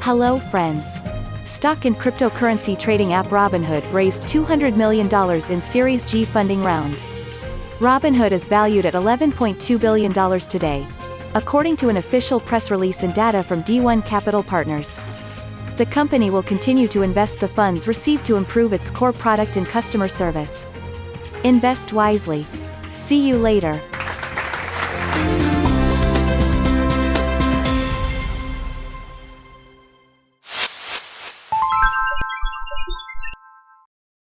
Hello friends. Stock and cryptocurrency trading app Robinhood raised $200 million in Series G funding round. Robinhood is valued at $11.2 billion today. According to an official press release and data from D1 Capital Partners. The company will continue to invest the funds received to improve its core product and customer service. Invest wisely. See you later.